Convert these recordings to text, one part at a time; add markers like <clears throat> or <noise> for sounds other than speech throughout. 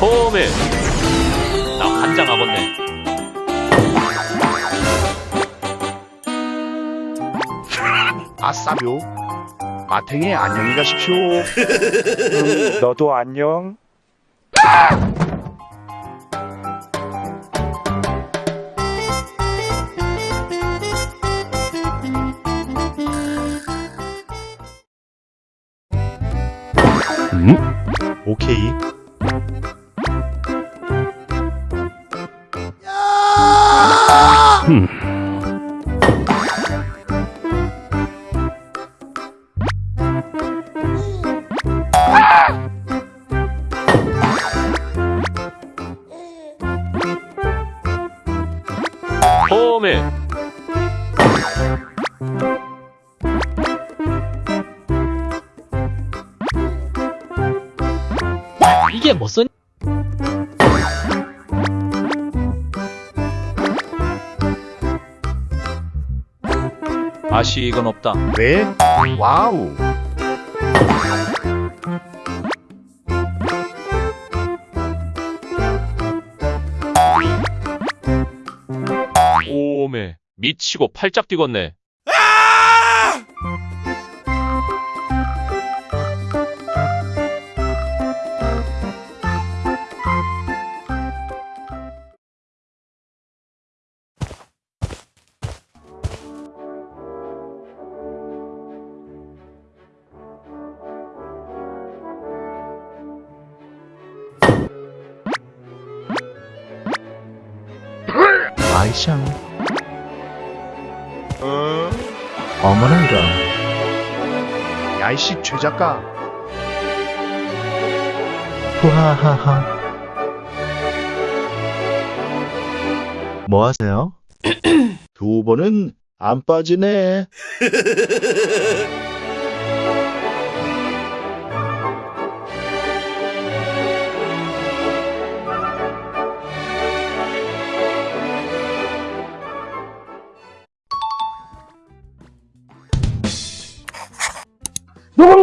홈에 나 환장하겠네 아싸묘. 마탱이 안녕히 가십시오. 음, 너도 안녕. 음. 홈에 이게 무슨 아쉬익은 없다 왜? 와우. 홈에 미치고 팔짝 뛰겠네 아이샹. 어머나 이런. 야이씨 최작가. 후하하하. 뭐 하세요? <clears throat> 두 번은 안 빠지네. <laughs>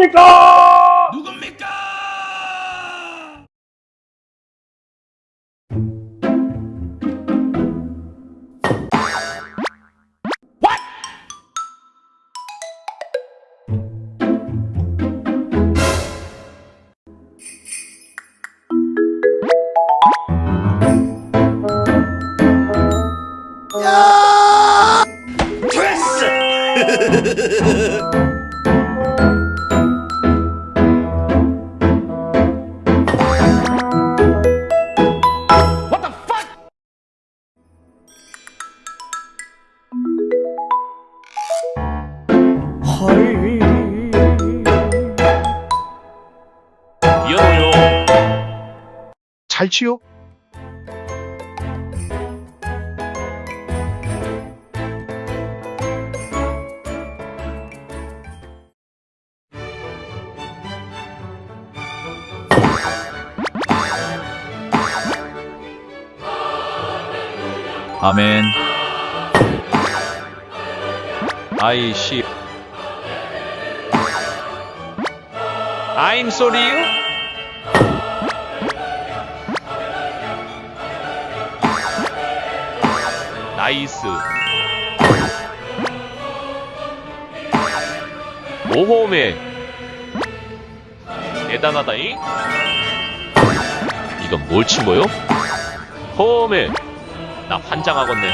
미안해요 <laughs> 잘 치요? 아멘. 아이씨. I'm sorry 나이스. 오홈에 대단하다잉? 이건 뭘 친 거요? 홈에. 나 환장하겠네.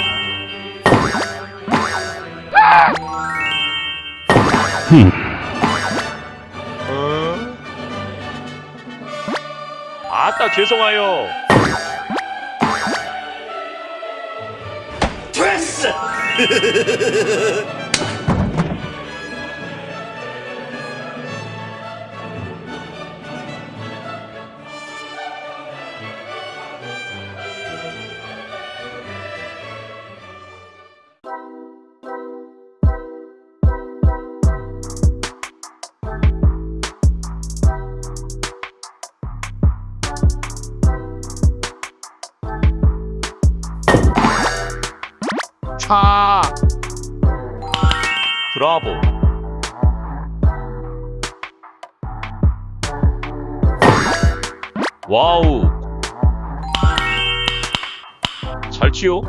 아따 죄송해요 フフフフ 좋다. 브라보. 와우. 잘 치요.